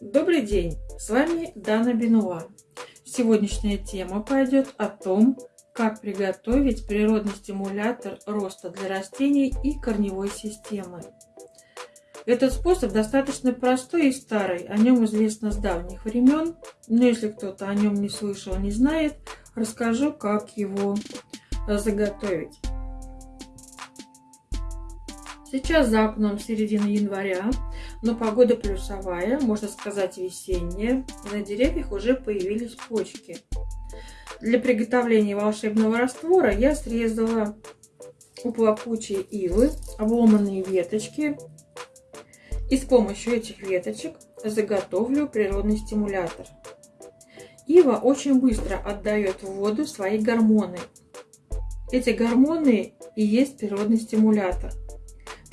Добрый день! С вами Дана Бенуа. Сегодняшняя тема пойдет о том, как приготовить природный стимулятор роста для растений и корневой системы. Этот способ достаточно простой и старый, о нем известно с давних времен, но если кто-то о нем не слышал, не знает, расскажу, как его заготовить. Сейчас за окном середина января, но погода плюсовая, можно сказать весенняя. На деревьях уже появились почки. Для приготовления волшебного раствора я срезала у плакучей ивы обломанные веточки. И с помощью этих веточек заготовлю природный стимулятор. Ива очень быстро отдает в воду свои гормоны. Эти гормоны и есть природный стимулятор.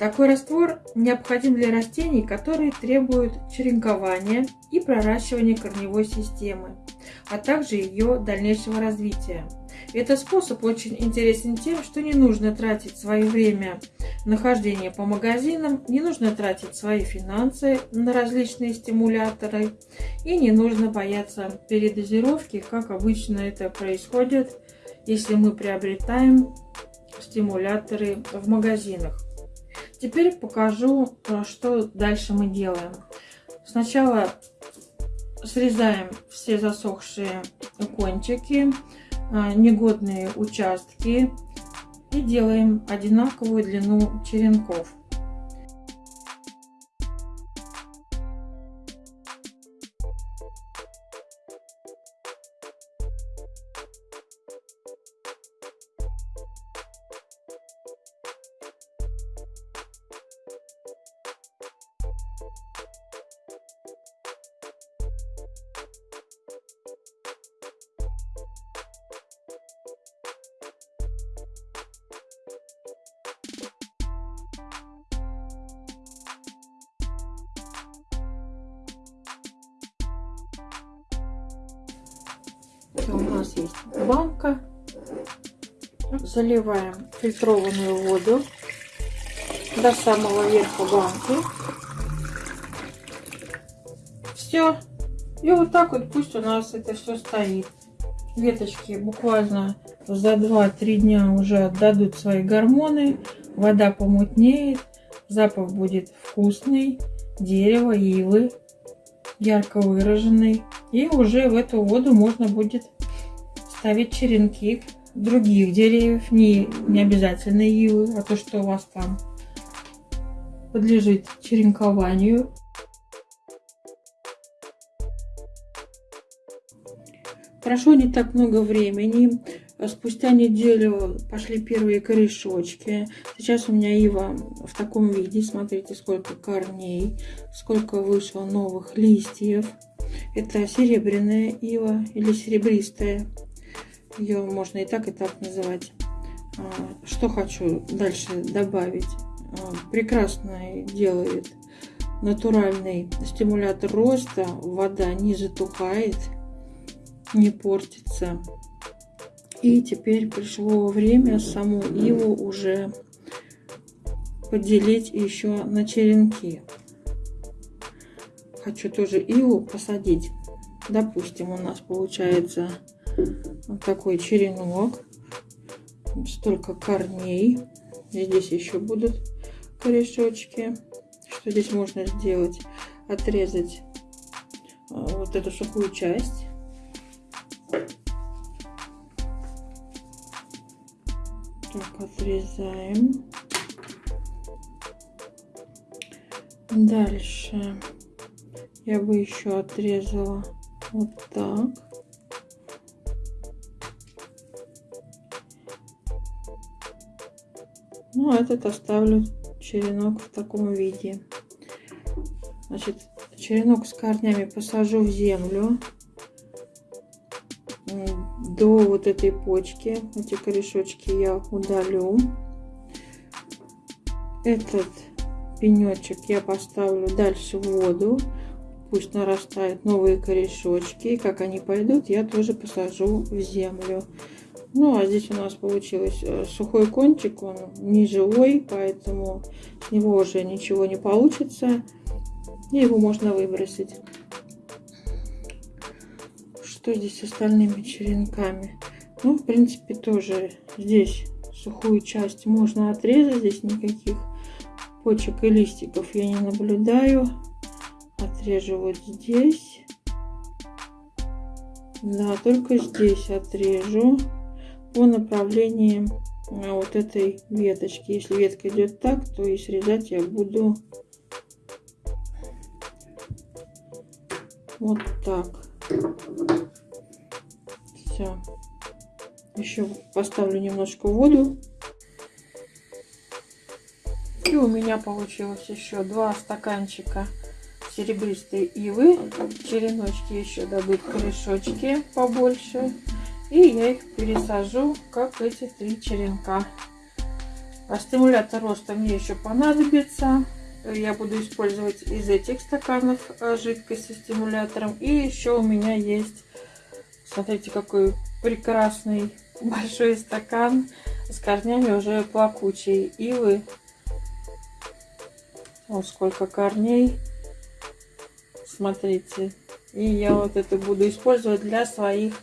Такой раствор необходим для растений, которые требуют черенкования и проращивания корневой системы, а также ее дальнейшего развития. Этот способ очень интересен тем, что не нужно тратить свое время нахождения по магазинам, не нужно тратить свои финансы на различные стимуляторы и не нужно бояться передозировки, как обычно это происходит, если мы приобретаем стимуляторы в магазинах. Теперь покажу, э, что дальше мы делаем. Сначала срезаем все засохшие кончики, э, негодные участки и делаем одинаковую длину черенков. У нас есть банка. Заливаем фильтрованную воду до самого верха банки. Все. И вот так вот пусть у нас это все стоит. Веточки буквально за 2-3 дня уже отдадут свои гормоны. Вода помутнеет. Запах будет вкусный. Дерево, ивы ярко выраженный. И уже в эту воду можно будет ставить черенки других деревьев, не, не обязательно ивы, а то, что у вас там подлежит черенкованию. Прошло не так много времени. Спустя неделю пошли первые корешочки. Сейчас у меня ива в таком виде. Смотрите, сколько корней, сколько вышло новых листьев. Это серебряная ива или серебристая. Ее можно и так, и так называть. А, что хочу дальше добавить. А, прекрасно делает натуральный стимулятор роста. Вода не затухает не портится. И теперь пришло время саму иву уже поделить еще на черенки. Хочу тоже иву посадить. Допустим, у нас получается вот такой черенок. Столько корней. Здесь еще будут корешочки. Что здесь можно сделать? Отрезать э, вот эту сухую часть так отрезаем. Дальше я бы еще отрезала вот так. Ну а этот оставлю черенок в таком виде. Значит черенок с корнями посажу в землю до вот этой почки. Эти корешочки я удалю. Этот пенечек я поставлю дальше в воду. Пусть нарастают новые корешочки. как они пойдут, я тоже посажу в землю. Ну, а здесь у нас получилось э, сухой кончик, он не живой, поэтому с него уже ничего не получится. И его можно выбросить. Что здесь с остальными черенками? Ну, в принципе, тоже здесь сухую часть можно отрезать. Здесь никаких почек и листиков я не наблюдаю. Отрежу вот здесь. Да, только здесь отрежу по направлению э, вот этой веточки. Если ветка идет так, то и срезать я буду вот так. Все. Еще поставлю немножко воду. И у меня получилось еще два стаканчика серебристой ивы. Череночки еще дадут корешочки побольше. И я их пересажу, как эти три черенка. А стимулятор роста мне еще понадобится. Я буду использовать из этих стаканов жидкость со стимулятором. И еще у меня есть, смотрите, какой прекрасный большой стакан с корнями уже плакучей ивы. Вот сколько корней. Смотрите. И я вот это буду использовать для своих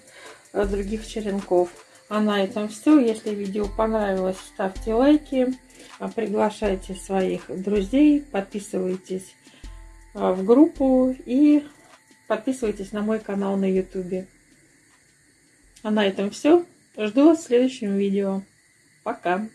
э, других черенков. А на этом все. Если видео понравилось, ставьте лайки. А приглашайте своих друзей. Подписывайтесь э, в группу. И подписывайтесь на мой канал на YouTube. А на этом все. Жду вас в следующем видео. Пока!